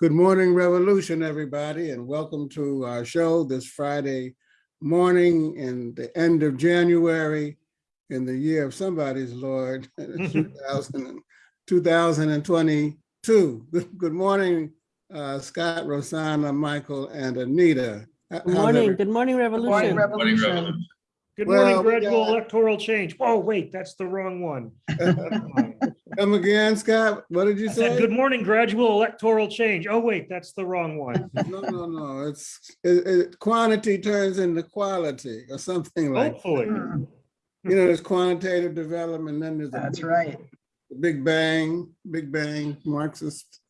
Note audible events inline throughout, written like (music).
Good morning, Revolution, everybody, and welcome to our show this Friday morning in the end of January in the year of somebody's Lord, (laughs) 2000 2022. Good good morning, uh, Scott, Rosanna, Michael, and Anita. H- Good morning, every- good morning, Morning, Revolution. Revolution. Good morning, we gradual got- electoral change. Oh, wait, that's the wrong one. (laughs) Come again, Scott? What did you I said, say? good morning, gradual electoral change. Oh, wait, that's the wrong one. (laughs) No, no, no, it's, it, it, quantity turns into quality or something like, Hopefully. you know, there's quantitative development, then there's. a That's big- right. Big Bang, Big Bang, Marxist,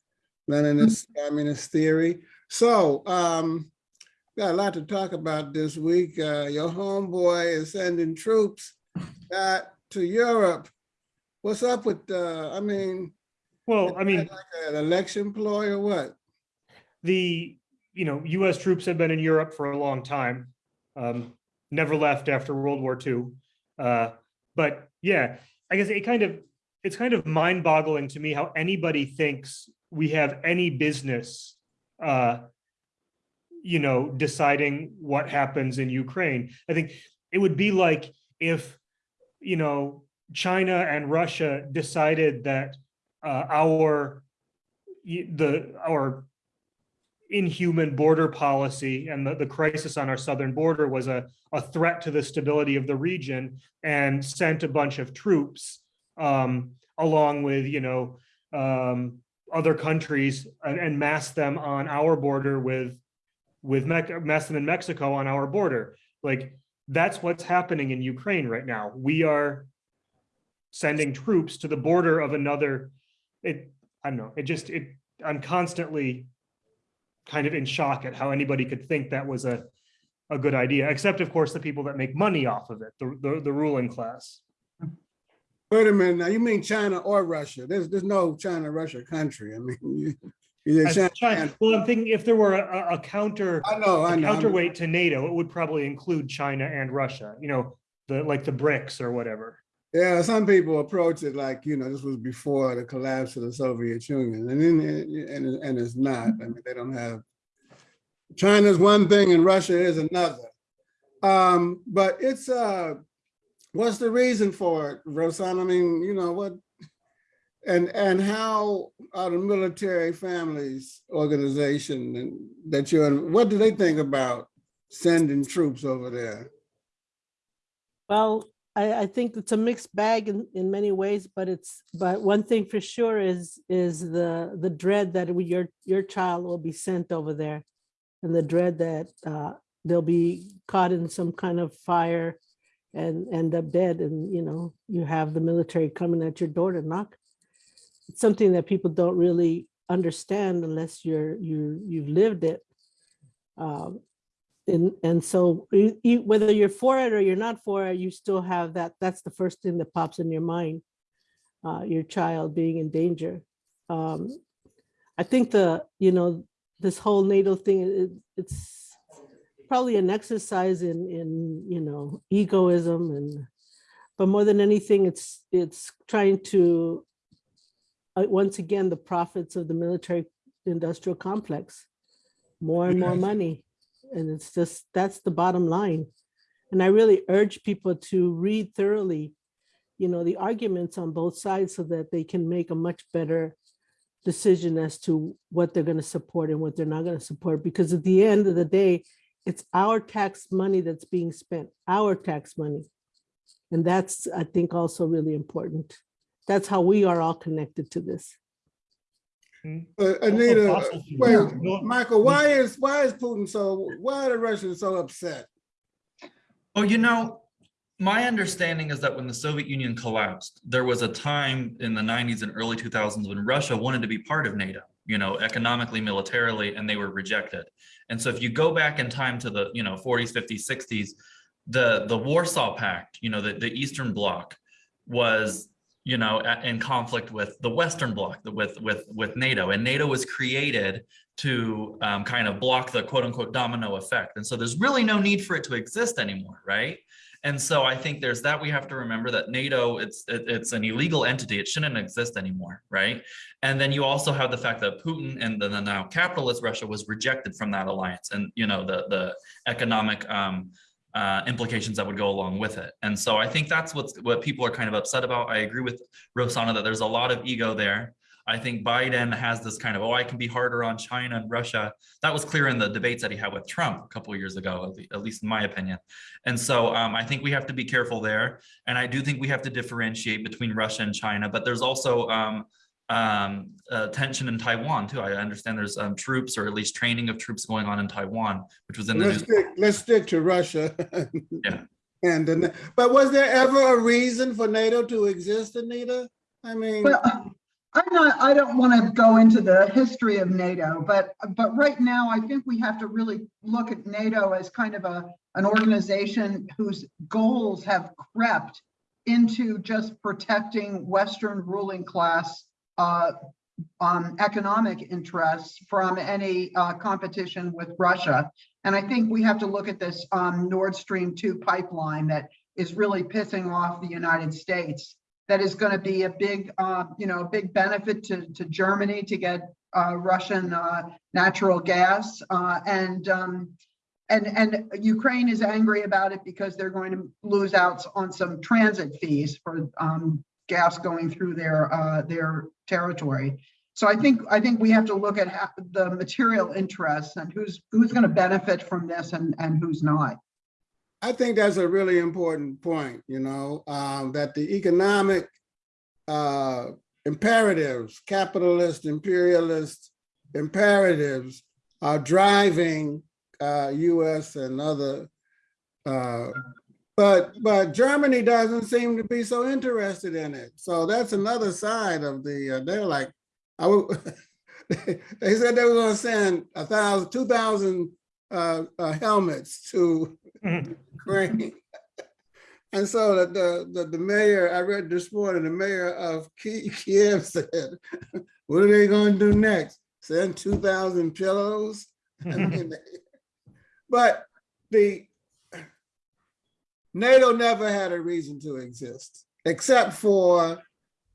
Leninist, communist theory. So, um, got a lot to talk about this week. Uh, your homeboy is sending troops uh, to Europe. What's up with, uh, I mean, Well, I mean, like an election ploy or what? the, you know, US troops have been in Europe for a long time. Um, never left after World War II. Uh, but yeah, I guess it kind of, it's kind of mind boggling to me how anybody thinks we have any business, uh, you know, deciding what happens in Ukraine. I think it would be like if, you know, China and Russia decided that uh, our the our inhuman border policy and the, the crisis on our southern border was a, a threat to the stability of the region and sent a bunch of troops um, along with, you know, um, other countries and, and massed them on our border with, with Mec- massed them in Mexico on our border. Like, that's what's happening in Ukraine right now. We are sending troops to the border of another, it, I don't know, it just, it, I'm constantly kind of in shock at how anybody could think that was a, a good idea, except of course, the people that make money off of it, the, the, the ruling class. Wait a minute, now you mean China or Russia? There's, there's no China-Russia country. I mean, you, China- China- Well, I'm thinking if there were a, a- counter, I know, I know. Counterweight to NATO, it would probably include China and Russia, you know, the, like the BRICS or whatever. Yeah, some people approach it like, you know, this was before the collapse of the Soviet Union, and then, and, and it's not. I mean, they don't have, China's one thing and Russia is another. Um, but it's, uh, what's the reason for it, Rosanna? I mean, you know, what, and, and how are the military families organization and that you're, in- what do they think about sending troops over there? Well, I, I think it's a mixed bag in, in many ways, but it's, but one thing for sure is, is the, the dread that we- your, your child will be sent over there. And the dread that uh, they'll be caught in some kind of fire and end up dead and, you know, you have the military coming at your door to knock. It's something that people don't really understand unless you're, you, you've lived it. Um, and, and so you- you- whether you're for it or you're not for it, you still have that, that's the first thing that pops in your mind. Uh, your child being in danger. Um, I think the, you know, this whole NATO thing, it, it's probably an exercise in, in, you know, egoism and, but more than anything, it's, it's trying to, uh, once again, the profits of the military industrial complex. More and more money. And it's just, that's the bottom line. And I really urge people to read thoroughly, you know, the arguments on both sides so that they can make a much better decision as to what they're going to support and what they're not going to support. Because at the end of the day, it's our tax money that's being spent, our tax money. And that's, I think, also really important. That's how we are all connected to this. Uh, Anita, fossil wait, Michael, why is, why is Putin so, why are the Russians so upset? Oh, you know, my understanding is that when the Soviet Union collapsed, there was a time in the 90s and early 2000s when Russia wanted to be part of NATO, you know, economically, militarily, and they were rejected. And so if you go back in time to the, you know, 40s, 50s, 60s, the the Warsaw Pact, you know, the, the Eastern Bloc was, you know, in conflict with the Western Bloc, with with with NATO, and NATO was created to um, kind of block the quote unquote domino effect. And so there's really no need for it to exist anymore, right? And so I think there's that we have to remember that NATO, it's it- it's an illegal entity. It shouldn't exist anymore, right? And then you also have the fact that Putin and the now capitalist Russia was rejected from that alliance, and you know the the economic um, uh, implications that would go along with it. And so I think that's what's what people are kind of upset about. I agree with Rosanna that there's a lot of ego there. I think Biden has this kind of, oh, I can be harder on China and Russia. That was clear in the debates that he had with Trump a couple years ago, at at least in my opinion. And so um, I think we have to be careful there. And I do think we have to differentiate between Russia and China, but there's also um, um, uh, tension in Taiwan too. I understand there's um, troops or at least training of troops going on in Taiwan, which was in the Let's news. stick, let's stick to Russia. Yeah. (laughs) And, the- but was there ever a reason for NATO to exist, Anita? I mean, Well, I'm not, I don't want to go into the history of NATO, but, but right now, I think we have to really look at NATO as kind of a, an organization whose goals have crept into just protecting Western ruling class uh, um, economic interests from any uh, competition with Russia. And I think we have to look at this um, Nord Stream 2 pipeline that is really pissing off the United States that is going to be a big, uh, you know, big benefit to, to Germany to get uh, Russian uh, natural gas. Uh, and, um, and, and Ukraine is angry about it because they're going to lose out on some transit fees for um, gas going through their, uh, their territory. So I think, I think we have to look at how, the material interests and who's, who's going to benefit from this and, and who's not. I think that's a really important point, you know, um, that the economic uh, imperatives, capitalist, imperialist imperatives are driving uh, US and other, uh, but, but Germany doesn't seem to be so interested in it. So that's another side of the, uh, they're like, I would, (laughs) they said they were gonna send a thousand, two thousand uh, uh, helmets to Mhm. Ukraine. (laughs) And so the, the, the, the mayor, I read this morning, the mayor of (laughs) Kiev said, what are they gonna do next? Send two thousand pillows? I mean, But the NATO never had a reason to exist, except for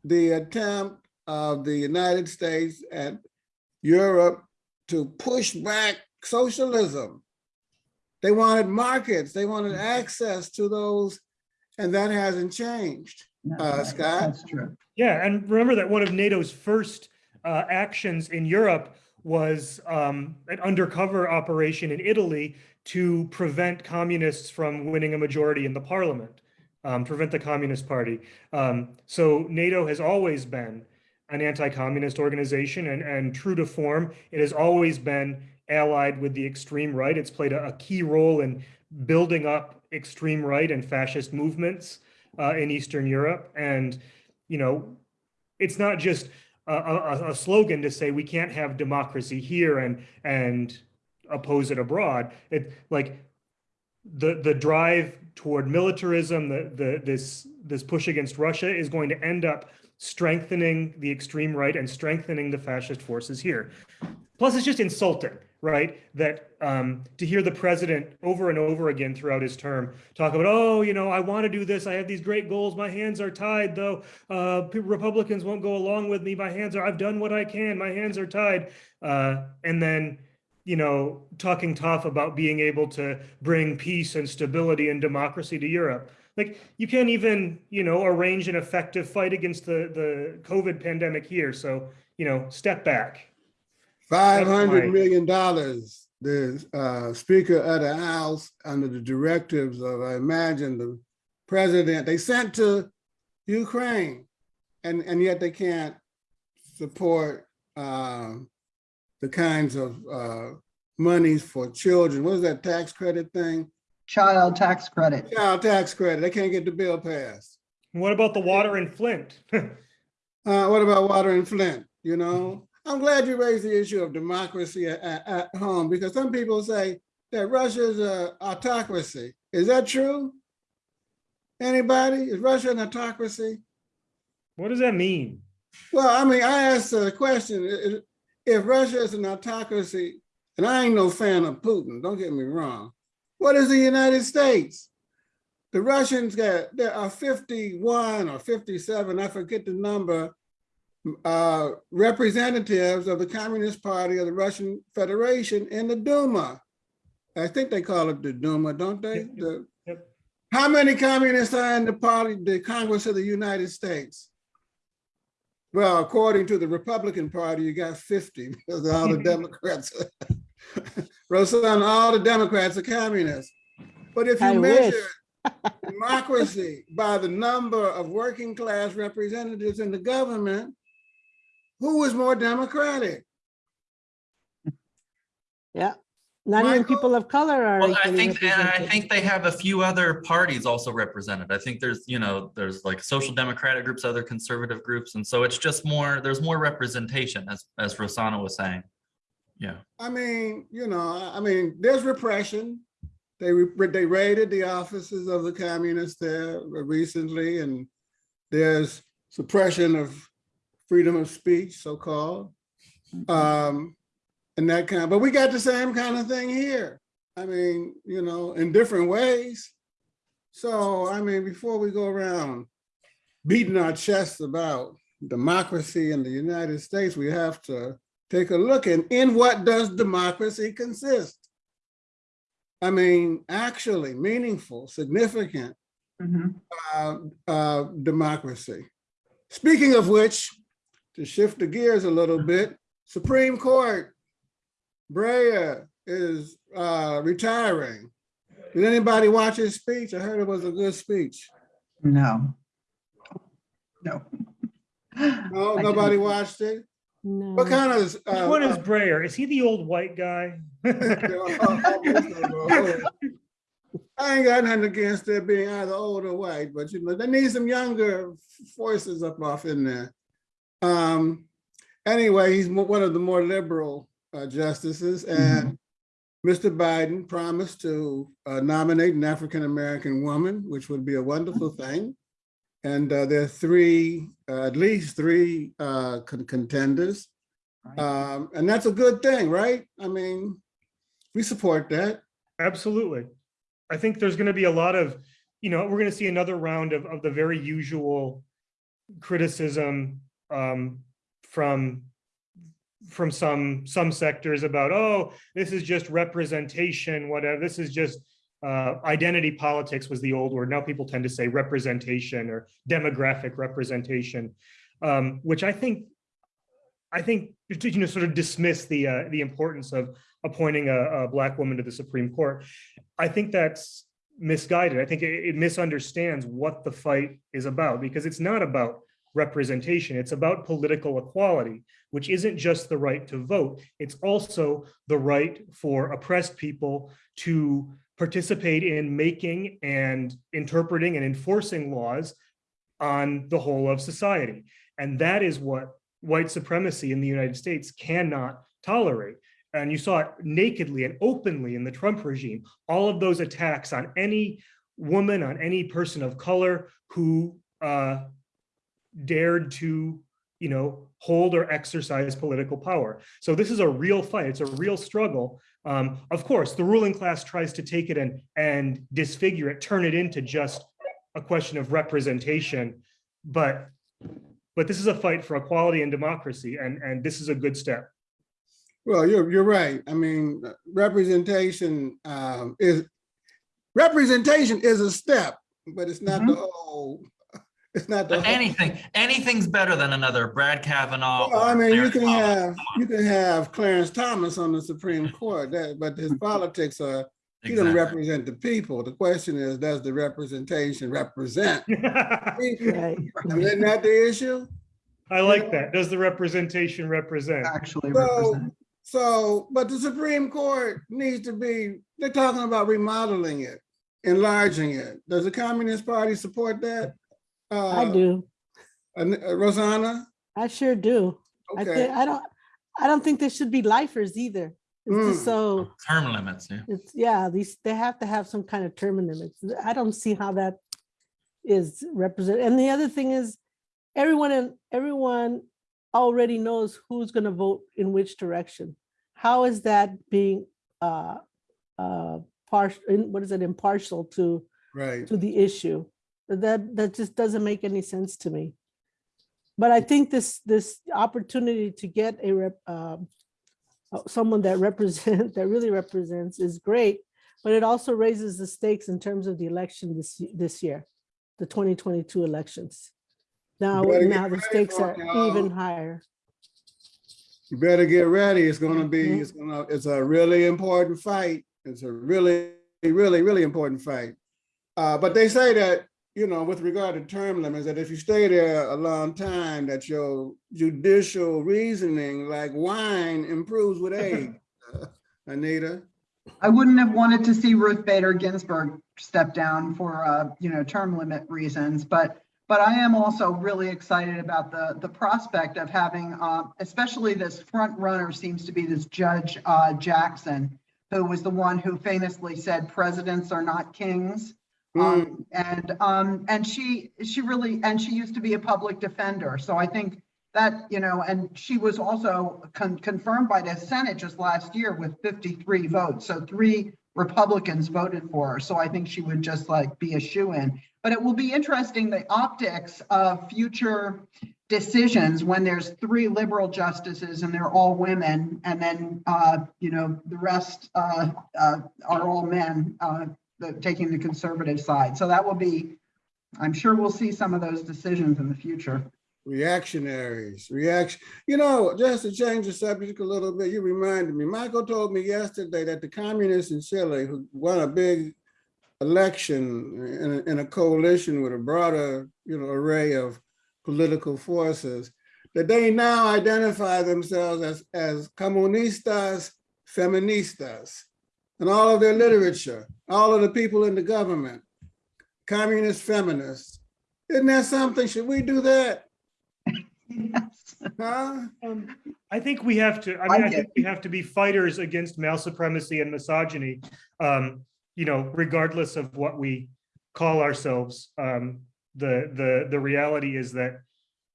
the attempt of the United States and Europe to push back socialism. They wanted markets, they wanted access to those, and that hasn't changed. Uh, Scott? That's true. Yeah, and remember that one of NATO's first uh, actions in Europe was um, an undercover operation in Italy to prevent communists from winning a majority in the parliament, um, prevent the Communist Party. Um, so NATO has always been an anti-communist organization and, and true to form, it has always been allied with the extreme right. It's played a, a key role in building up extreme right and fascist movements uh, in Eastern Europe. And, you know, it's not just a, a, a slogan to say we can't have democracy here and and oppose it abroad. It like the the drive toward militarism, the the this this push against Russia is going to end up strengthening the extreme right and strengthening the fascist forces here. Plus, it's just insulting, right? That um, to hear the president over and over again throughout his term talk about, oh, you know, I want to do this. I have these great goals. My hands are tied, though. Uh, Republicans won't go along with me. My hands are. I've done what I can. My hands are tied. Uh, and then, you know, talking tough about being able to bring peace and stability and democracy to Europe. Like you can't even, you know, arrange an effective fight against the the COVID pandemic here. So, you know, step back. Five hundred million dollars. the uh, Speaker of the House, under the directives of, I imagine, the president, they sent to Ukraine. And, and yet they can't support um, the kinds of uh, monies for children. What is that tax credit thing? Child tax credit. Child tax credit. They can't get the bill passed. What about the water in Flint? (laughs) Uh, what about water in Flint? You know, I'm glad you raised the issue of democracy at, at, at home because some people say that Russia is a autocracy. Is that true? Anybody? Is Russia an autocracy? what does that mean? Well, I mean, I asked the question, i- i- if Russia is an autocracy, and I ain't no fan of Putin, don't get me wrong. What is the United States? the Russians got, there are fifty-one or fifty-seven, I forget the number, uh, representatives of the Communist Party of the Russian Federation in the Duma. I think they call it the Duma, don't they? Yep, yep, The-. How many communists are in the party, the Congress of the United States? Well, according to the Republican Party, you got fifty, because all the (laughs) Democrats. (laughs) Rosanna, all the Democrats are communists. But if you wish. measure (laughs) democracy by the number of working class representatives in the government, who is more democratic? Yeah, not even people of color are. Well, I think, and I think they have a few other parties also represented. I think there's, you know, there's like social democratic groups, other conservative groups. And so it's just more, there's more representation as, as Rosanna was saying. Yeah. I mean, you know, I I mean, there's repression. They, re- they raided the offices of the communists there recently, and there's suppression of freedom of speech, so-called. Um, and that kind, but we got the same kind of thing here. I mean, you know, in different ways. So, I mean, before we go around beating our chests about democracy in the United States, we have to take a look and in what does democracy consist? I mean, actually meaningful, significant Mhm. uh, uh, democracy. Speaking of which, to shift the gears a little bit, Supreme Court, Breyer is uh, retiring. Did anybody watch his speech? I heard it was a good speech. No. No. No, I nobody didn't. watched it? No. What kind of? Which uh, one is Breyer? Is he the old white guy? (laughs) I ain't got nothing against it being either old or white, but you know, they need some younger voices up off in there. Um, anyway, he's one of the more liberal uh, justices and Mr. Biden promised to uh, nominate an African-American woman, which would be a wonderful thing. And uh, there are three, uh, at least three uh, con- contenders. Right. Um, and that's a good thing, right? I mean, we support that. Absolutely. I think there's going to be a lot of, you know, we're going to see another round of, of the very usual criticism um, from from some some sectors about, oh, this is just representation, whatever. This is just uh, identity politics was the old word. Now people tend to say representation or demographic representation, um, which I think I think you know sort of dismiss the uh, the importance of appointing a, a black woman to the Supreme Court. I think that's misguided. I think it, it misunderstands what the fight is about because it's not about representation. It's about political equality, which isn't just the right to vote. It's also the right for oppressed people to participate in making and interpreting and enforcing laws on the whole of society. And that is what white supremacy in the United States cannot tolerate. And you saw it nakedly and openly in the Trump regime. All of those attacks on any woman, on any person of color who uh, dared to, you know, hold or exercise political power. So this is a real fight. It's a real struggle. Um, of course, the ruling class tries to take it and and disfigure it, turn it into just a question of representation. But but this is a fight for equality and democracy, and and this is a good step. Well, you're, you're right. I mean, representation um, is, representation is a step, but it's not the whole, it's not the. But whole- anything, anything's better than another Brett Kavanaugh. Well, I or mean, you can Thomas. have, you can have Clarence Thomas on the Supreme Court, that, but his (laughs) politics are, he don't represent the people. The question is, does the representation represent? (laughs) people? Right. I Isn't that the issue? I like that. Does the representation represent? Actually So, represent. so, but the Supreme Court needs to be, they're talking about remodeling it, enlarging it. Does the Communist Party support that? I Uh, do. uh, Rosanna? I sure do. I Okay, think, I don't, I don't think they should be lifers either. It's just Mm. so, Term limits, yeah. it's, yeah, these, they have to have some kind of term limits. I don't see how that is represented. And the other thing is, everyone and everyone already knows who's gonna vote in which direction. How is that being uh uh partial, what is it, impartial to Right. to the issue. That, that just doesn't make any sense to me. But I think this, this opportunity to get a rep, uh, someone that represent, (laughs) that really represents is great, but it also raises the stakes in terms of the election this, this year, the 2022 elections. Now, now the stakes are even higher. You better get ready. It's gonna be, Mhm. it's gonna, it's a really important fight. It's a really, really, really important fight. Uh, but they say that, you know, with regard to term limits, that if you stay there a long time, that your judicial reasoning, like wine, improves with age. (laughs) Anita, I wouldn't have wanted to see Ruth Bader Ginsburg step down for, uh, you know, term limit reasons, but, but I am also really excited about the, the prospect of having, uh, especially this front runner seems to be this Judge, uh, Jackson, who was the one who famously said presidents are not kings. Um, and, um, and she, she really, and she used to be a public defender. So I think that, you know, and she was also con- confirmed by the Senate just last year with 53 votes. So three Republicans voted for her. So I think she would just like be a shoe-in. But it will be interesting, the optics of future decisions when there's three liberal justices and they're all women. And then, uh, you know, the rest, uh, uh, are all men, uh, the, taking the conservative side. So that will be, I'm sure we'll see some of those decisions in the future. reactionaries, reaction, you know, just to change the subject a little bit, you reminded me, Michael told me yesterday that the communists in Chile who won a big election in, a- in a coalition with a broader, you know, array of political forces, that they now identify themselves as, as comunistas feministas. And all of their literature, all of the people in the government, communist feminists. Isn't that something? Should we do that? Yes. Huh? Um, I think we have to, I I mean, I get think we have to be fighters against male supremacy and misogyny. Um, you know, regardless of what we call ourselves, um, the, the, the reality is that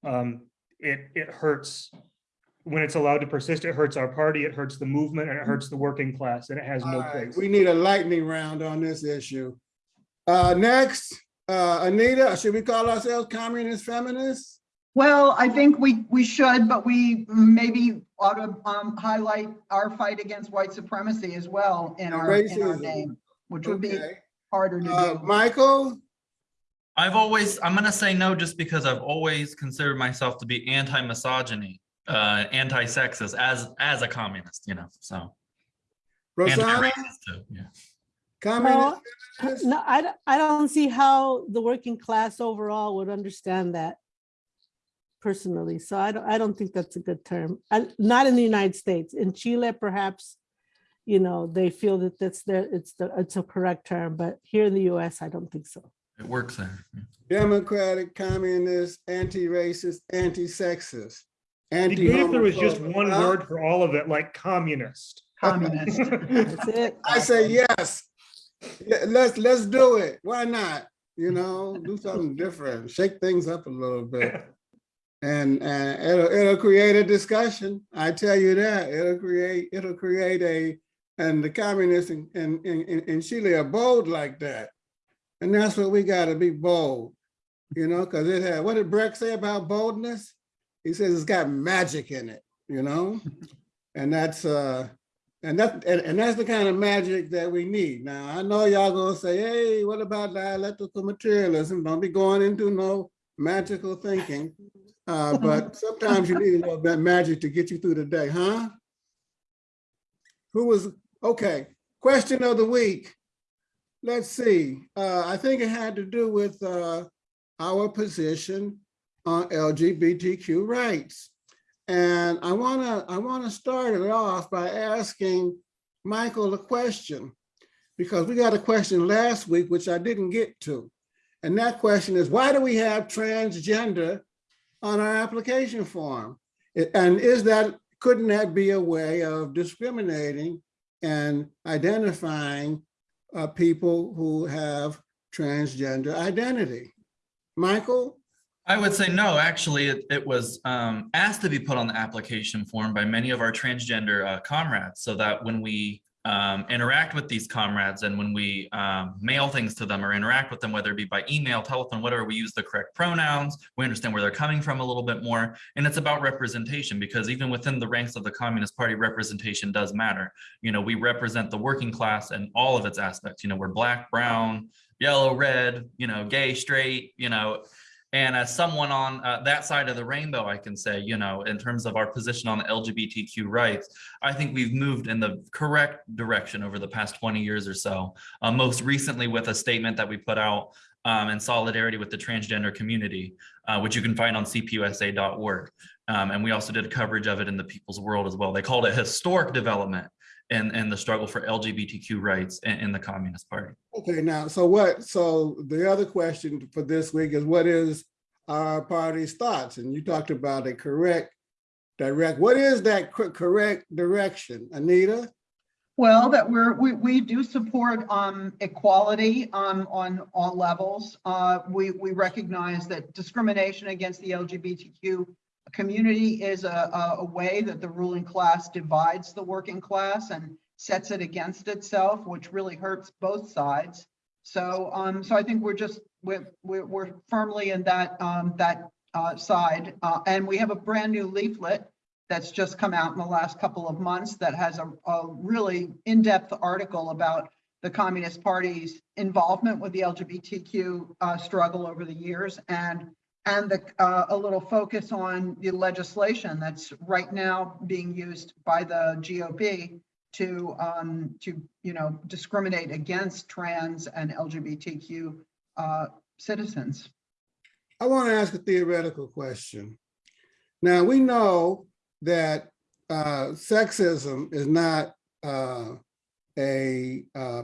um, it, it hurts. When it's allowed to persist, it hurts our party, it hurts the movement, and it hurts the working class, and it has no All right, place. We need a lightning round on this issue. Uh, next, uh, Anita, should we call ourselves communist feminists? Well, I think we, we should, but we maybe ought to um, highlight our fight against white supremacy as well in our, in our Racism. name, which would be harder to Uh, do. Michael, I've always, I'm gonna say no, just because I've always considered myself to be anti-misogyny, uh, anti-sexist as, as a communist, you know, so. Rosanna, Anti-racist too, yeah. communist Well. No, I, don't- I don't see how the working class overall would understand that personally. So I don't, I don't think that's a good term. And not in the United States. In Chile, perhaps, you know, they feel that that's their, it's the, it's a correct term, but here in the US, I don't think so. It works there. yeah. Democratic, communist, anti-racist, anti-sexist, It'd be great if there was just one Huh? word for all of it, like communist. (laughs) Communist. That's it. (laughs) I say yes. Let's, let's do it. Why not? You know, do something (laughs) different, shake things up a little bit. And, and it'll, it'll create a discussion. I tell you that. It'll create, it'll create a, and the communists in, in, in, in Chile are bold like that. And that's what we gotta be bold, you know, because it had, what did Brecht say about boldness? He says it's got magic in it, you know? (laughs) And that's, uh, and that, and, and that's the kind of magic that we need. Now, I know y'all gonna say, hey, what about dialectical materialism? Don't be going into no magical thinking. Uh, but (laughs) sometimes you need a little bit of magic to get you through the day, huh? Who was, okay, question of the week. Let's see, uh, I think it had to do with, uh, our position on LGBTQ rights. And I wanna, I wanna start it off by asking Michael a question. Because we got a question last week, which I didn't get to. And that question is, why do we have transgender on our application form? And is that, couldn't that be a way of discriminating and identifying uh, people who have transgender identity? Michael? I would say no, actually, it, it was um, asked to be put on the application form by many of our transgender uh, comrades so that when we um, interact with these comrades and when we um, mail things to them or interact with them, whether it be by email, telephone, whatever, we use the correct pronouns. We understand where they're coming from a little bit more. And it's about representation because even within the ranks of the Communist Party, representation does matter. You know, we represent the working class and all of its aspects. You know, we're black, brown, yellow, red, you know, gay, straight, you know, and as someone on uh, that side of the rainbow, I can say, you know, in terms of our position on LGBTQ rights, I think we've moved in the correct direction over the past 20 years or so. Uh, most recently with a statement that we put out um, in solidarity with the transgender community, uh, which you can find on cpusa.org. Um, and we also did coverage of it in the People's World as well. They called it historic development in, in the struggle for LGBTQ rights in, in the Communist Party. Okay, now, so what, so the other question for this week is what is our party's thoughts? And you talked about a correct direct, what is that correct direction? Anita? Well, that we're, we, we do support, um, equality, um, on all levels. Uh, we, we recognize that discrimination against the LGBTQ community is a, a, way that the ruling class divides the working class and sets it against itself, which really hurts both sides. So, um, so I think we're just, we're, we're, we're firmly in that, um, that, uh, side. Uh, and we have a brand new leaflet that's just come out in the last couple of months that has a, a really in-depth article about the Communist Party's involvement with the LGBTQ uh, struggle over the years and and the, uh, a little focus on the legislation that's right now being used by the GOP to um, to you know discriminate against trans and LGBTQ uh, citizens. I want to ask a theoretical question. Now, we know that uh, sexism is not uh, a uh,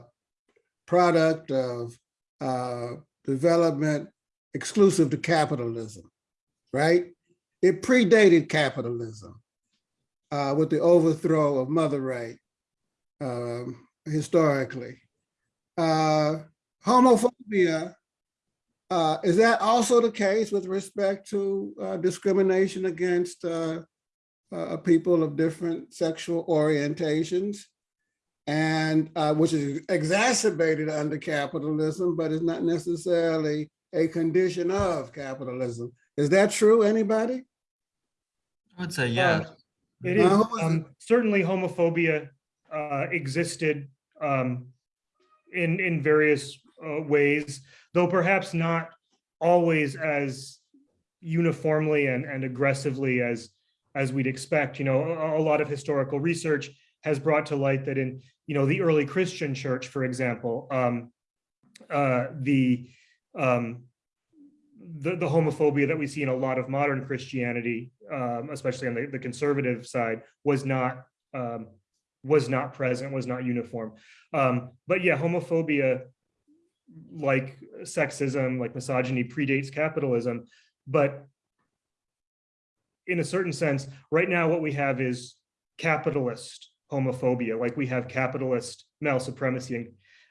product of uh, development exclusive to capitalism, right? It predated capitalism uh, with the overthrow of mother right um, historically. Uh, homophobia uh, is that also the case with respect to uh, discrimination against uh, uh, people of different sexual orientations? And uh, which is exacerbated under capitalism, but is not necessarily a condition of capitalism. Is that true, anybody? I would say, yes. It Uh, is, who was it? um, certainly homophobia, uh, existed, um, in, in various, uh, ways, though perhaps not always as uniformly and, and aggressively as, as we'd expect, you know, a, a lot of historical research has brought to light that in, you know, the early Christian church, for example, um, uh, the, um, the, the homophobia that we see in a lot of modern Christianity, um, especially on the, the conservative side, was not um, was not present, was not uniform. Um, but yeah, homophobia, like sexism, like misogyny, predates capitalism. But in a certain sense, right now, what we have is capitalist homophobia, like we have capitalist male supremacy and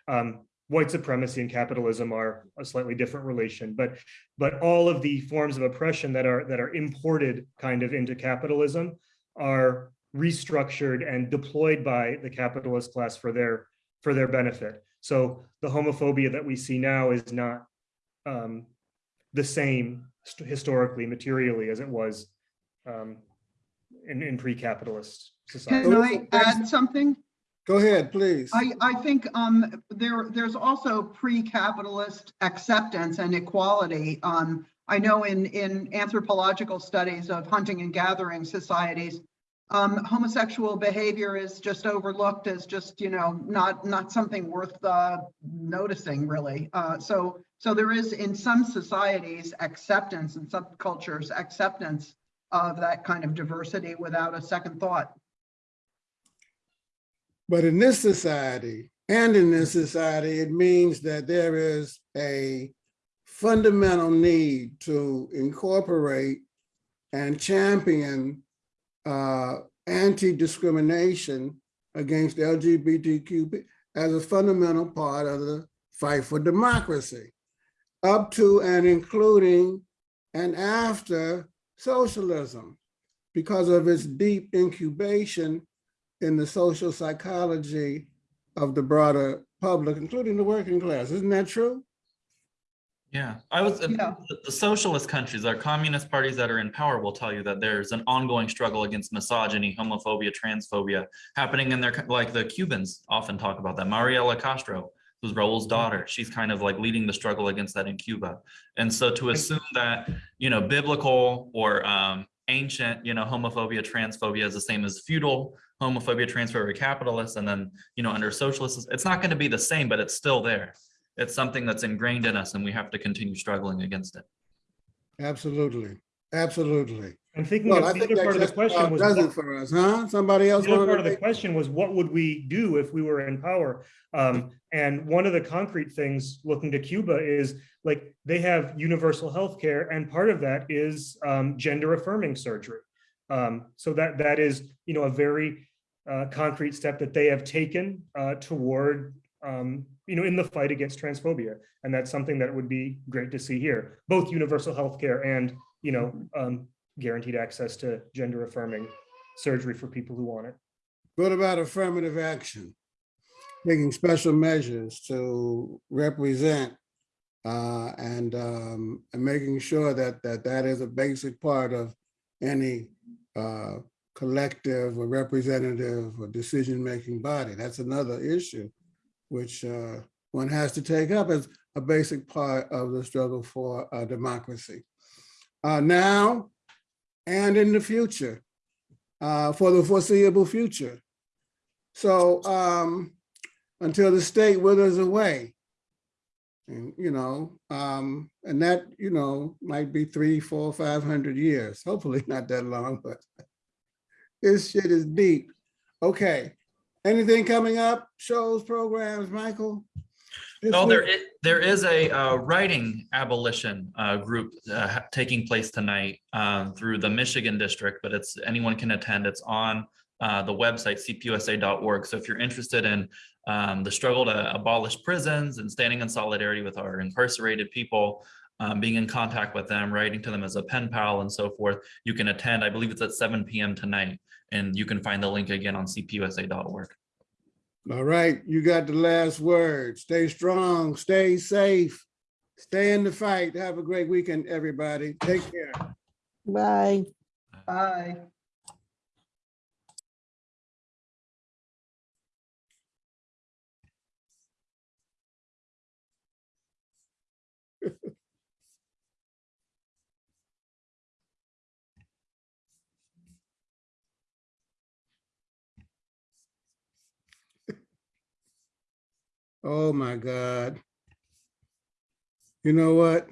um, white supremacy and capitalism are a slightly different relation, but but all of the forms of oppression that are that are imported kind of into capitalism are restructured and deployed by the capitalist class for their for their benefit. So the homophobia that we see now is not um, the same historically, materially as it was um, in, in pre-capitalist society. Can I add something? Go ahead, please. I, I think um, there, there's also pre-capitalist acceptance and equality. Um, I know in, in anthropological studies of hunting and gathering societies, um, homosexual behavior is just overlooked as just, you know, not, not something worth uh, noticing really. Uh, so, so there is in some societies acceptance and some cultures acceptance of that kind of diversity without a second thought. But in this society and in this society, it means that there is a fundamental need to incorporate and champion uh, anti-discrimination against LGBTQ as a fundamental part of the fight for democracy, up to and including and after socialism, because of its deep incubation in the social psychology of the broader public, including the working class. Isn't that true? Yeah, I was, Yeah. the- the socialist countries, our communist parties that are in power will tell you that there's an ongoing struggle against misogyny, homophobia, transphobia happening in their, co- like the Cubans often talk about that. Mariela Castro, who's Raul's daughter, she's kind of like leading the struggle against that in Cuba. And so to assume that, you know, biblical or um, ancient, you know, homophobia, transphobia is the same as feudal homophobia, transphobia, capitalists and then, you know, under socialists, it's not going to be the same, but it's still there. It's something that's ingrained in us and we have to continue struggling against it. Absolutely, absolutely. I'm thinking Well, I the think other part of the question was. does what- it for us, huh? Somebody else The other want part of the question was, what would we do if we were in power? Um, and one of the concrete things looking to Cuba is like, they have universal health care, and part of that is um, gender affirming surgery. Um, so that, that is, you know, a very uh, concrete step that they have taken uh, toward, um, you know, in the fight against transphobia. And that's something that would be great to see here, both universal health care and, you know, um, guaranteed access to gender affirming surgery for people who want it. What about affirmative action? Taking special measures to represent uh, and um, and making sure that that that is a basic part of any uh, collective or representative or decision-making body. That's another issue which uh, one has to take up as a basic part of the struggle for uh, democracy. Uh, Now and in the future, uh, for the foreseeable future. So um, until the state withers away. And, you know, um, and that, you know, might be three, four, five hundred years, hopefully not that long, but this shit is deep. Okay, anything coming up? Shows, programs, Michael? No, there week? is, there is a uh, writing abolition uh, group uh, taking place tonight um, through the Michigan district, but it's, anyone can attend. It's on uh, the website cpusa.org. So if you're interested in um, the struggle to abolish prisons and standing in solidarity with our incarcerated people, um, being in contact with them, writing to them as a pen pal and so forth, you can attend. I believe it's at 7 PM tonight. And you can find the link again on cpusa.org. All right, you got the last word. Stay strong, stay safe, stay in the fight. Have a great weekend, everybody. Take care. Bye. Bye. Oh, my God. You know what?